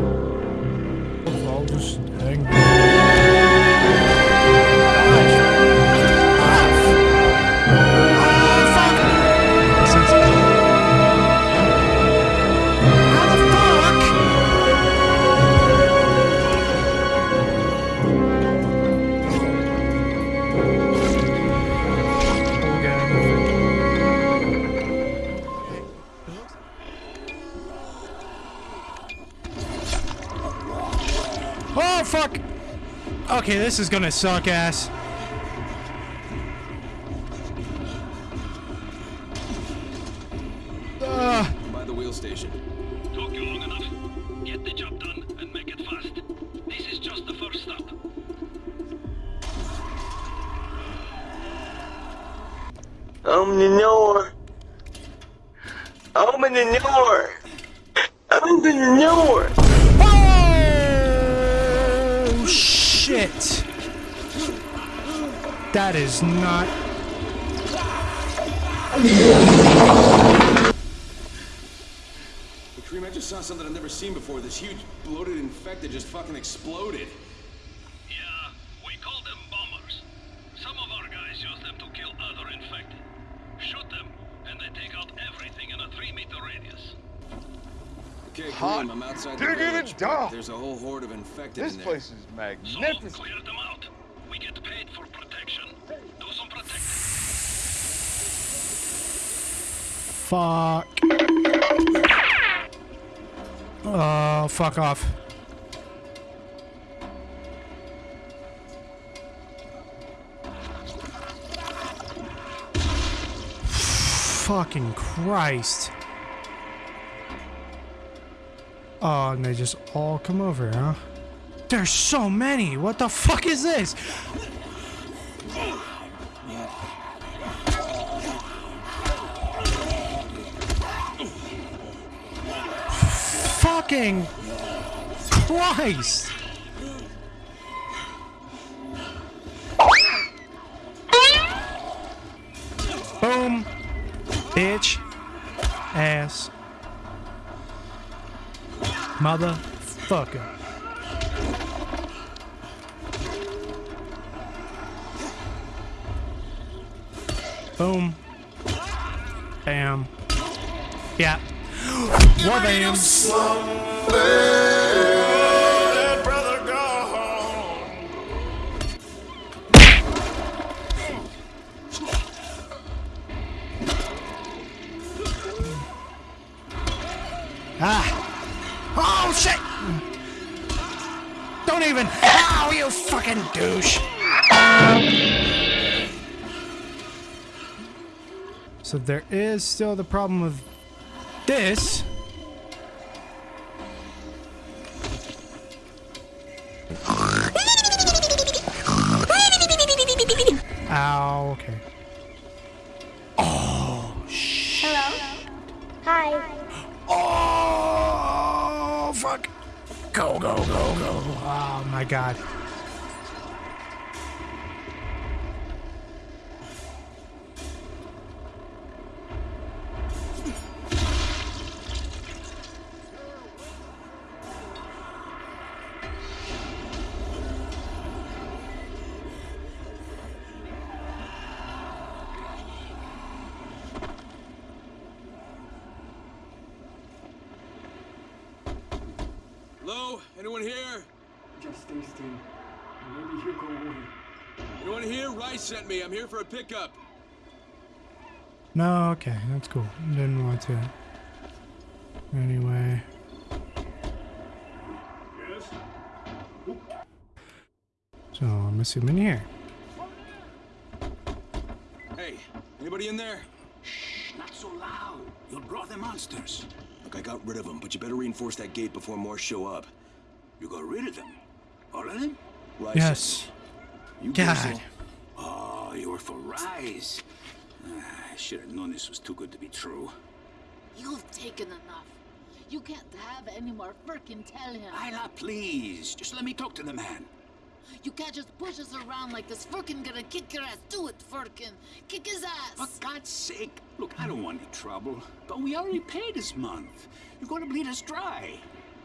I'll just hang. Okay, this is gonna suck ass. Uh, By the wheel station. Took you long enough. Get the job done and make it fast. This is just the first stop. Open the door. Open the door. Open the door. Shit! That is not. Hey, Kareem, I just saw something I've never seen before. This huge bloated infected just fucking exploded. Yeah, we call them bombers. Some of our guys use them to kill other infected. Shoot them, and they take out everything in a three-meter radius. Okay, Hot Kareem, I'm outside the diggity village. dog. There's a whole horde of infected This in there. This place is So, magnificent. clear them out. We get paid for protection. Do some protecting. Fuck. Oh, fuck off. Fucking Christ. Oh, and they just all come over, huh? There's so many. What the fuck is this? Fucking Christ. Boom. Bitch. Ass. Motherfucker. Boom. Bam. Yeah. War bam. Ah. Oh shit. Don't even. Oh, you fucking douche. So there is still the problem of this. Ow, okay. Oh, shit. Hello. Hi. Fuck. Go, go, go, go. Oh, my God. Hello? Anyone here? Just stay still. Maybe he'll go away. Anyone here? Rais sent me. I'm here for a pickup. No, okay, that's cool. Didn't want to. Anyway. Yes? So I'm assuming here. Hey, anybody in there? Shh, not so loud. You'll draw the monsters. Look, I got rid of them, but you better reinforce that gate before more show up. You got rid of them. All of them? Rais. Yes. You God. Grizzle. Oh, you were for Rais. Ah, I should have known this was too good to be true. You've taken enough. You can't have any more frickin' tell him. Isla, please. Just let me talk to the man. You can't just push us around like this. Frickin' gonna kick your ass. Do it, Firkin. Kick his ass. For. God's sake. Look, I don't want any trouble. But we already paid this month. You're going to bleed us dry.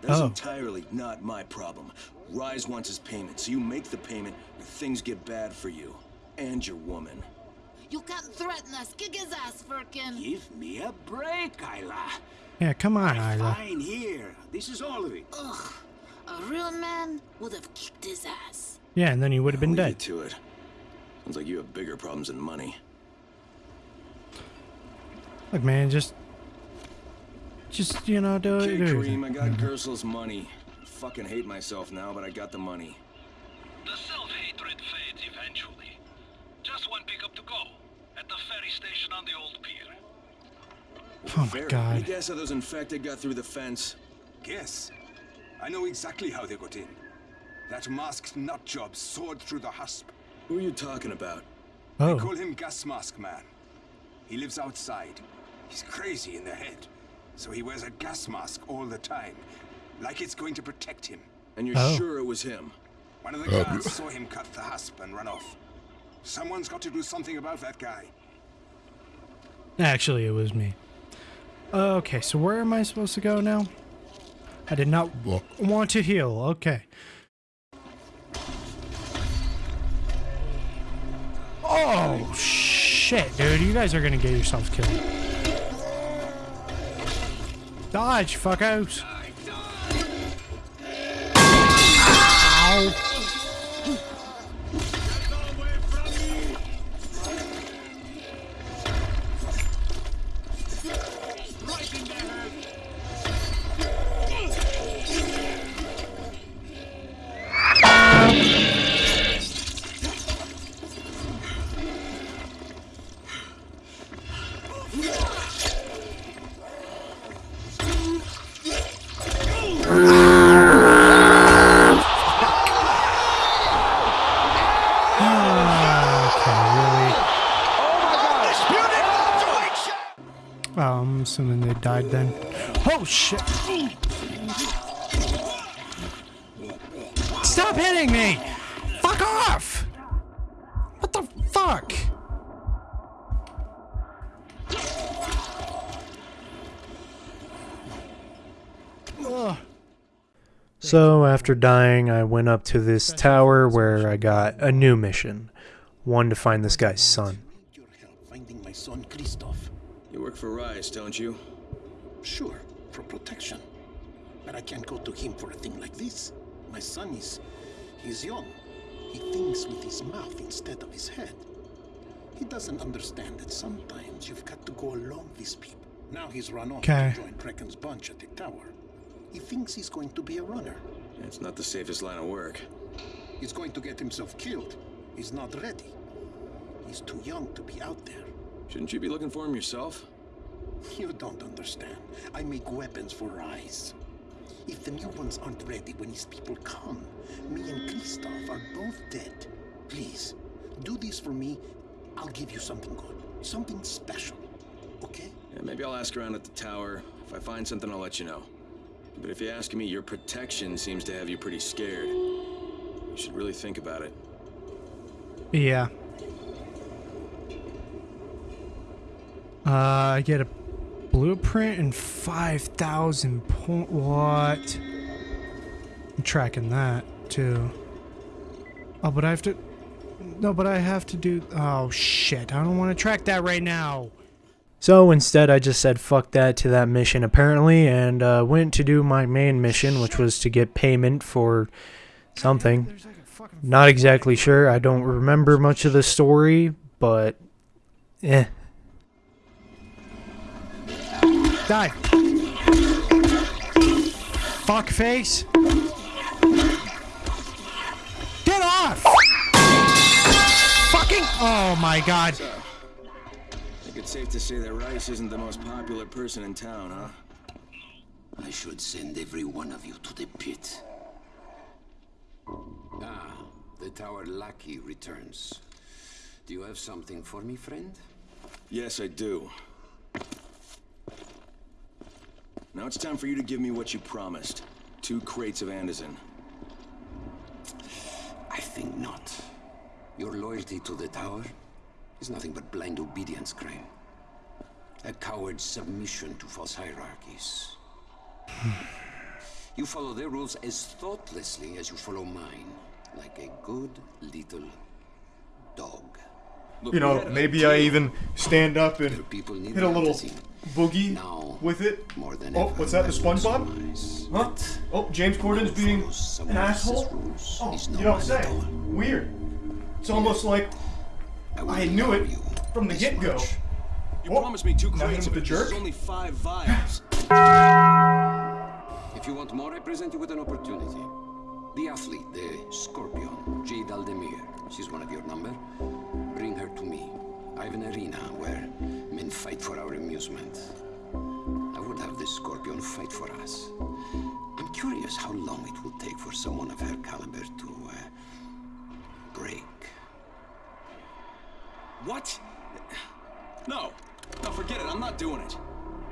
That's Oh. entirely not my problem. Rais wants his payment, so you make the payment or things get bad for you. And your woman. You can't threaten us. Kick his ass, Firkin. Give me a break, Isla. Yeah, come on, Isla. Fine here. This is all of it. Ugh. A real man would have kicked his ass. Yeah, and then he would have been dead. to it. Sounds like you have bigger problems than money. Look, man, just, just you know, do it. Okay, do Kareem, I it. got Gersel's money. Fucking hate myself now, but I got the money. The self-hatred fades eventually. Just one pickup to go. At the ferry station on the old pier. Oh my Fair. Any god. guess how those infected got through the fence? Guess. I know exactly how they got in. That masked nutjob soared through the husp. Who are you talking about? Oh, They Call him Gas Mask Man. He lives outside. He's crazy in the head. So he wears a gas mask all the time. Like it's going to protect him. And you're Oh. sure it was him? One of the oh. guards saw him cut the husp and run off. Someone's got to do something about that guy. actually, it was me. Okay, so where am I supposed to go now? I did not want to heal. Okay. Oh shit, dude! You guys are gonna get yourselves killed. Dodge, fuckos! Ow. I'm assuming they died then. Oh shit! Stop hitting me! Fuck off! What the fuck? Ugh. So after dying, I went up to this tower where I got a new mission. One to find this guy's son. Your help finding my son Christoph. You work for Rais, don't you? Sure, for protection. But I can't go to him for a thing like this. My son is. he's young. He thinks with his mouth instead of his head. He doesn't understand that sometimes you've got to go along with people. Now he's run off Okay. to join Brecken's bunch at the tower. He thinks he's going to be a runner. It's not the safest line of work. He's going to get himself killed. He's not ready. He's too young to be out there. Shouldn't you be looking for him yourself? You don't understand. I make weapons for Rais. If the new ones aren't ready when his people come, me and Kristoff are both dead. Please, do this for me. I'll give you something good. Something special. Okay? Yeah, maybe I'll ask around at the tower. If I find something, I'll let you know. But if you ask me, your protection seems to have you pretty scared. You should really think about it. Yeah. Uh, I get a blueprint and 5,000 point. What? I'm tracking that too. Oh, but I have to. No, but I have to do. Oh, shit. I don't want to track that right now. So instead, I just said fuck that to that mission apparently and uh, went to do my main mission, which was to get payment for something. Not exactly sure. I don't remember much of the story, but eh. Die. Fuck face. Get off! Fucking. Oh my god. So, I think it's safe to say that Rais isn't the most popular person in town, huh? I should send every one of you to the pit. Ah, the tower lackey returns. Do you have something for me, friend? Yes, I do. Now it's time for you to give me what you promised. Two crates of Antizin. I think not. Your loyalty to the tower is nothing but blind obedience, Crane. A coward's submission to false hierarchies. You follow their rules as thoughtlessly as you follow mine, like a good little dog. You know, maybe I even stand up and hit a little boogie with it. More than oh, what's that? The SpongeBob? Huh? Oh, James Corden's being an asshole? Oh, you don't say. Weird. It's almost like I knew it from the get-go. You promised me two now crates him of the This jerk? only five vials. If you want more, I present you with an opportunity. The athlete, the Scorpion, Jade Aldemir. She's one of your number. Bring her to me. I have an arena where men fight for our amusement. I would have the Scorpion fight for us. I'm curious how long it will take for someone of her caliber to uh, break. What? No. No, forget it. I'm not doing it.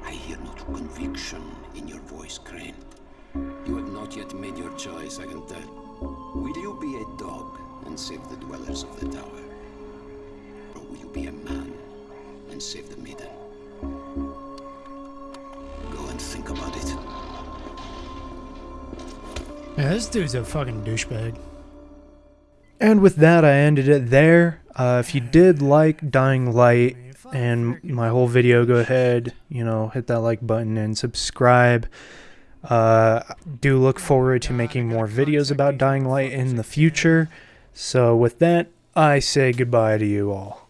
I hear no true conviction in your voice, Crane. You have not yet made your choice, I can tell. Will you be a dog and save the dwellers of the tower? Or will you be a man and save the maiden? Go and think about it. Yeah, this dude's a fucking douchebag. And with that, I ended it there. Uh, if you did like Dying Light and my whole video, go ahead, you know, hit that like button and subscribe. Uh, do look forward to making more videos about Dying Light in the future. So with that, I say goodbye to you all.